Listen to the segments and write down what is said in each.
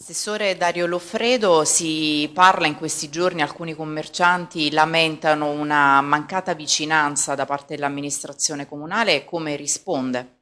Assessore Dario Loffredo, si parla in questi giorni, alcuni commercianti lamentano una mancata vicinanza da parte dell'amministrazione comunale, come risponde?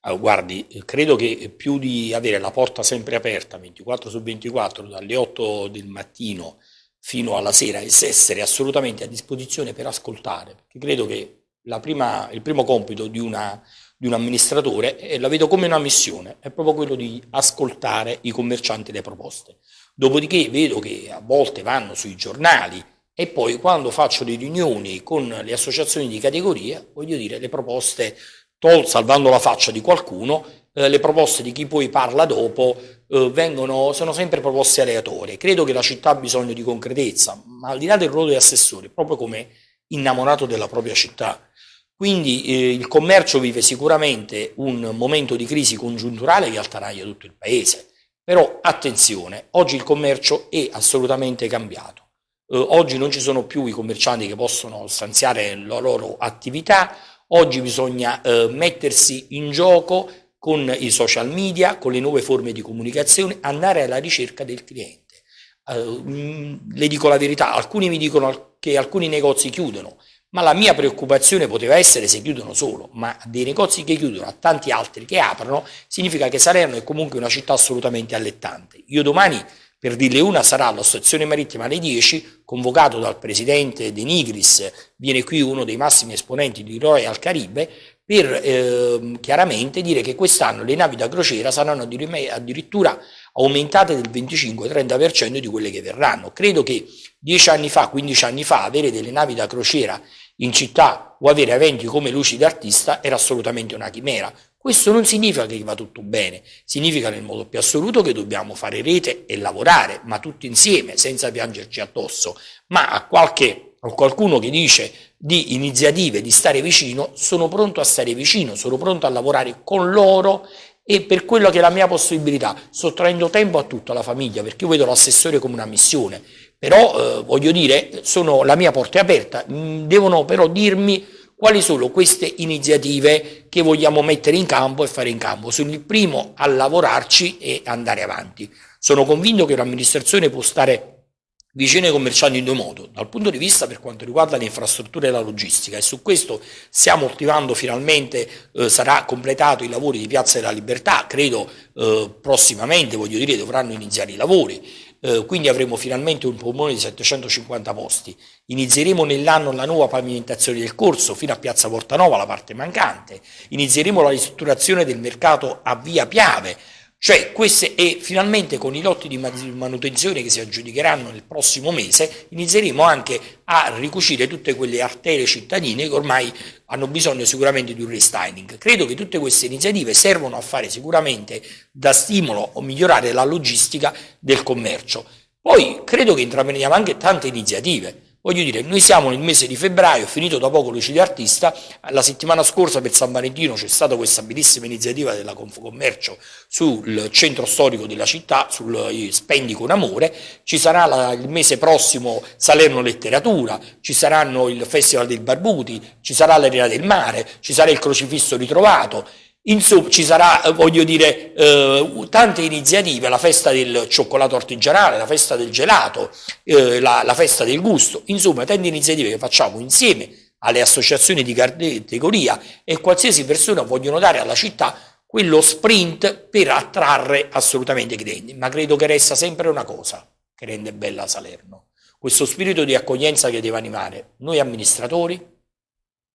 Allora, guardi, credo che più di avere la porta sempre aperta 24 su 24 dalle 8 del mattino fino alla sera e essere assolutamente a disposizione per ascoltare, perché credo che prima, il primo compito di, una, di un amministratore, e la vedo come una missione, è proprio quello di ascoltare i commercianti le proposte. Dopodiché vedo che a volte vanno sui giornali e poi quando faccio le riunioni con le associazioni di categoria, voglio dire, le proposte, tol, salvando la faccia di qualcuno, eh, le proposte di chi poi parla dopo eh, vengono, sono sempre proposte aleatorie. Credo che la città ha bisogno di concretezza, ma al di là del ruolo di assessore, proprio come innamorato della propria città, quindi eh, il commercio vive sicuramente un momento di crisi congiunturale che attanaglia tutto il paese, però attenzione, oggi il commercio è assolutamente cambiato. Eh, oggi non ci sono più i commercianti che possono stanziare la loro attività, oggi bisogna eh, mettersi in gioco con i social media, con le nuove forme di comunicazione, andare alla ricerca del cliente. Uh, le dico la verità, alcuni mi dicono che alcuni negozi chiudono, ma la mia preoccupazione poteva essere se chiudono solo, ma dei negozi che chiudono a tanti altri che aprono, significa che Salerno è comunque una città assolutamente allettante. Io domani, per dirle una, sarà alla stazione marittima alle 10, convocato dal presidente De Nigris, viene qui uno dei massimi esponenti di Royal Caribe, per eh, chiaramente dire che quest'anno le navi da crociera saranno addirittura aumentate del 25-30% di quelle che verranno. Credo che 10 anni fa, 15 anni fa, avere delle navi da crociera in città o avere eventi come Luci d'Artista era assolutamente una chimera. Questo non significa che va tutto bene, significa nel modo più assoluto che dobbiamo fare rete e lavorare, ma tutti insieme, senza piangerci addosso. Ma a, qualche, a qualcuno che dice di iniziative, di stare vicino, sono pronto a stare vicino, sono pronto a lavorare con loro e per quello che è la mia possibilità, sottraendo tempo a tutta la famiglia, perché io vedo l'assessore come una missione, però eh, voglio dire, sono, la mia porta è aperta, mm, devono però dirmi quali sono queste iniziative che vogliamo mettere in campo e fare in campo. Sono il primo a lavorarci e andare avanti. Sono convinto che un'amministrazione può stare vicino ai commercianti in due modi, dal punto di vista per quanto riguarda le infrastrutture e la logistica e su questo stiamo attivando finalmente, eh, sarà completato i lavori di Piazza della Libertà, credo eh, prossimamente, voglio dire, dovranno iniziare i lavori, eh, quindi avremo finalmente un polmone di 750 posti, inizieremo nell'anno la nuova pavimentazione del corso fino a Piazza Portanova, la parte mancante, inizieremo la ristrutturazione del mercato a Via Piave, cioè queste, e finalmente con i lotti di manutenzione che si aggiudicheranno nel prossimo mese inizieremo anche a ricucire tutte quelle arterie cittadine che ormai hanno bisogno sicuramente di un restyling. Credo che tutte queste iniziative servono a fare sicuramente da stimolo o migliorare la logistica del commercio. Poi credo che intraprendiamo anche tante iniziative. Voglio dire, noi siamo nel mese di febbraio, finito da poco Luci Artista, la settimana scorsa per San Valentino c'è stata questa bellissima iniziativa della Confcommercio sul centro storico della città, sui spendi con amore, ci sarà la, il mese prossimo Salerno Letteratura, ci saranno il Festival del Barbuti, ci sarà l'Arena del Mare, ci sarà il Crocifisso ritrovato, Insomma, ci sarà, eh, voglio dire, eh, tante iniziative, la festa del cioccolato artigianale, la festa del gelato, eh, la, la, festa del gusto, insomma, tante iniziative che facciamo insieme alle associazioni di categoria e qualsiasi persona vogliono dare alla città quello sprint per attrarre assolutamente clienti. Ma credo che resta sempre una cosa che rende bella Salerno, questo spirito di accoglienza che deve animare noi amministratori,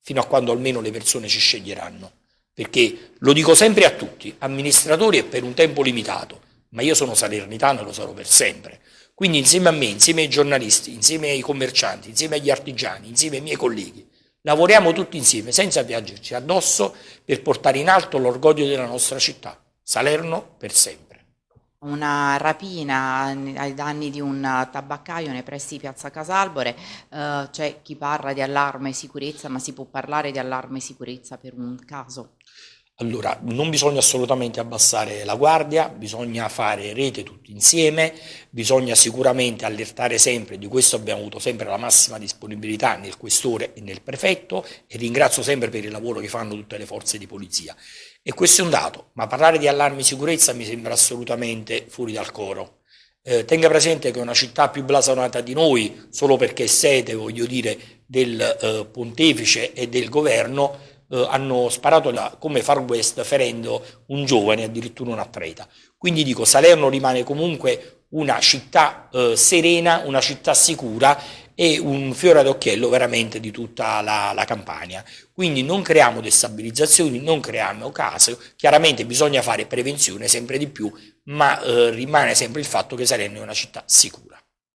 fino a quando almeno le persone ci sceglieranno perché lo dico sempre a tutti, amministratori è per un tempo limitato, ma io sono salernitano e lo sarò per sempre. Quindi insieme a me, insieme ai giornalisti, insieme ai commercianti, insieme agli artigiani, insieme ai miei colleghi, lavoriamo tutti insieme senza piangerci addosso per portare in alto l'orgoglio della nostra città, Salerno per sempre una rapina ai danni di un tabaccaio nei pressi di Piazza Casalbore, eh, c'è chi parla di allarme sicurezza, ma si può parlare di allarme sicurezza per un caso? Allora, non bisogna assolutamente abbassare la guardia, bisogna fare rete tutti insieme, bisogna sicuramente allertare sempre, di questo abbiamo avuto sempre la massima disponibilità nel questore e nel prefetto e ringrazio sempre per il lavoro che fanno tutte le forze di polizia. E questo è un dato, ma parlare di allarme sicurezza mi sembra assolutamente fuori dal coro. Eh, tenga presente che una città più blasonata di noi, solo perché è sede, voglio dire, del eh, pontefice e del governo, eh, hanno sparato la, come Far West ferendo un giovane, addirittura un atleta. Quindi dico, Salerno rimane comunque una città eh, serena, una città sicura e un fiore ad occhiello veramente di tutta la, la Campania. Quindi non creiamo destabilizzazioni, non creiamo caso, chiaramente bisogna fare prevenzione sempre di più, ma eh, rimane sempre il fatto che Salerno è una città sicura.